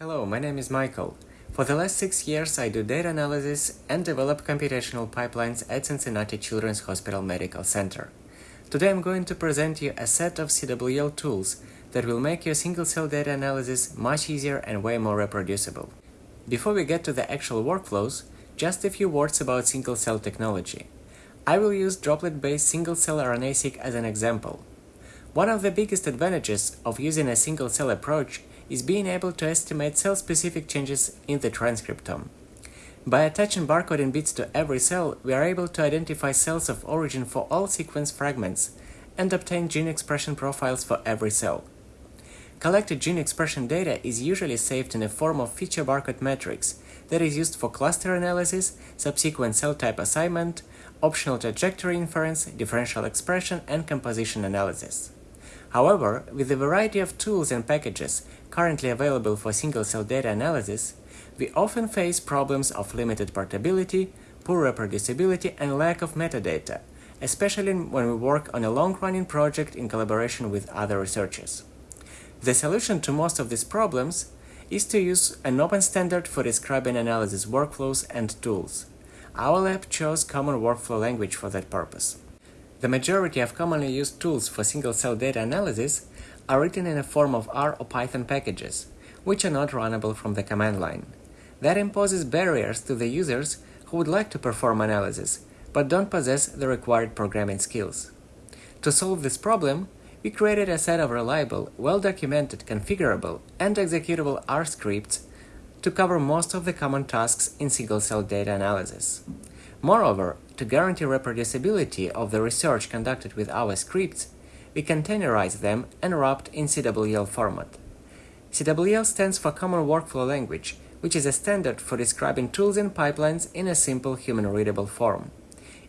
Hello, my name is Michael. For the last six years, I do data analysis and develop computational pipelines at Cincinnati Children's Hospital Medical Center. Today I'm going to present you a set of CWL tools that will make your single-cell data analysis much easier and way more reproducible. Before we get to the actual workflows, just a few words about single-cell technology. I will use droplet-based single-cell RNA-seq as an example. One of the biggest advantages of using a single-cell approach is being able to estimate cell-specific changes in the transcriptome. By attaching barcoding bits to every cell, we are able to identify cells of origin for all sequence fragments and obtain gene expression profiles for every cell. Collected gene expression data is usually saved in a form of feature barcode matrix that is used for cluster analysis, subsequent cell type assignment, optional trajectory inference, differential expression, and composition analysis. However, with the variety of tools and packages currently available for single-cell data analysis, we often face problems of limited portability, poor reproducibility, and lack of metadata, especially when we work on a long-running project in collaboration with other researchers. The solution to most of these problems is to use an open standard for describing analysis workflows and tools. Our lab chose Common Workflow Language for that purpose. The majority of commonly used tools for single-cell data analysis are written in a form of R or Python packages, which are not runnable from the command line. That imposes barriers to the users who would like to perform analysis, but don't possess the required programming skills. To solve this problem, we created a set of reliable, well-documented, configurable, and executable R scripts to cover most of the common tasks in single-cell data analysis. Moreover, to guarantee reproducibility of the research conducted with our scripts, we containerize them and wrapped in CWL format. CWL stands for Common Workflow Language, which is a standard for describing tools and pipelines in a simple human-readable form.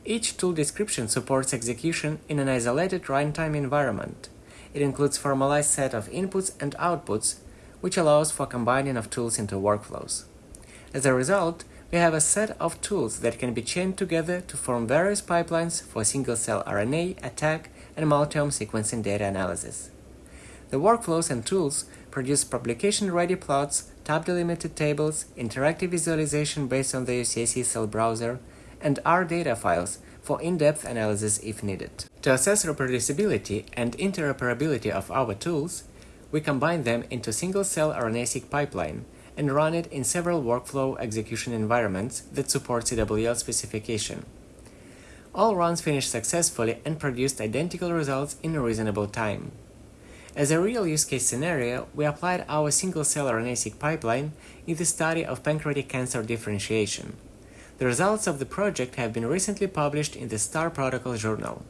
Each tool description supports execution in an isolated runtime environment. It includes formalized set of inputs and outputs, which allows for combining of tools into workflows. As a result, we have a set of tools that can be chained together to form various pipelines for single-cell RNA, ATAC, and multiome sequencing data analysis. The workflows and tools produce publication-ready plots, tab-delimited tables, interactive visualization based on the UCSC cell browser, and R data files for in-depth analysis if needed. To assess reproducibility and interoperability of our tools, we combine them into a single-cell RNA-seq pipeline and run it in several workflow execution environments that support CWL specification. All runs finished successfully and produced identical results in a reasonable time. As a real use case scenario, we applied our single-cell RNA-seq pipeline in the study of pancreatic cancer differentiation. The results of the project have been recently published in the STAR Protocol journal.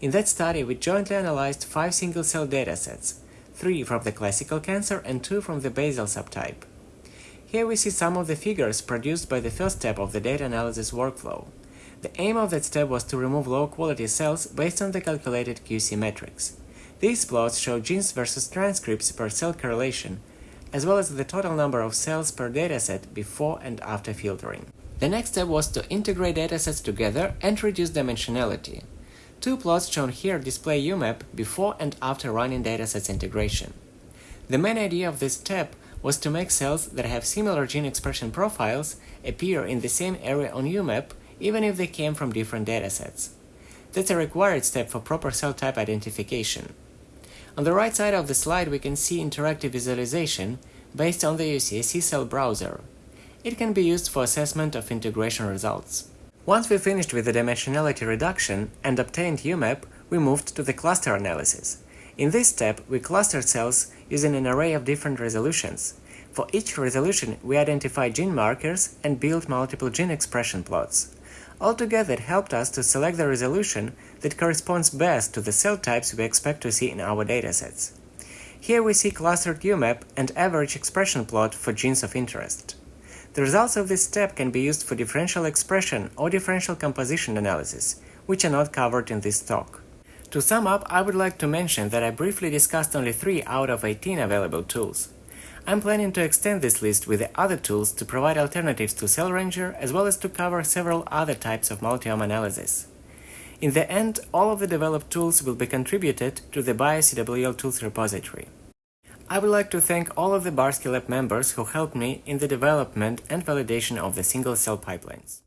In that study, we jointly analyzed five single-cell datasets, three from the classical cancer and two from the basal subtype. Here we see some of the figures produced by the first step of the data analysis workflow. The aim of that step was to remove low-quality cells based on the calculated QC metrics. These plots show genes versus transcripts per cell correlation, as well as the total number of cells per dataset before and after filtering. The next step was to integrate datasets together and reduce dimensionality. Two plots shown here display UMAP before and after running datasets integration. The main idea of this step was to make cells that have similar gene expression profiles appear in the same area on UMAP even if they came from different datasets. That's a required step for proper cell type identification. On the right side of the slide we can see interactive visualization based on the UCSC cell browser. It can be used for assessment of integration results. Once we finished with the dimensionality reduction and obtained UMAP, we moved to the cluster analysis. In this step, we cluster cells using an array of different resolutions. For each resolution, we identify gene markers and build multiple gene expression plots. Altogether, it helped us to select the resolution that corresponds best to the cell types we expect to see in our datasets. Here we see clustered UMAP and average expression plot for genes of interest. The results of this step can be used for differential expression or differential composition analysis, which are not covered in this talk. To sum up, I would like to mention that I briefly discussed only 3 out of 18 available tools. I'm planning to extend this list with the other tools to provide alternatives to CellRanger as well as to cover several other types of multiome analysis. In the end, all of the developed tools will be contributed to the BioCWL Tools repository. I would like to thank all of the Barski Lab members who helped me in the development and validation of the single-cell pipelines.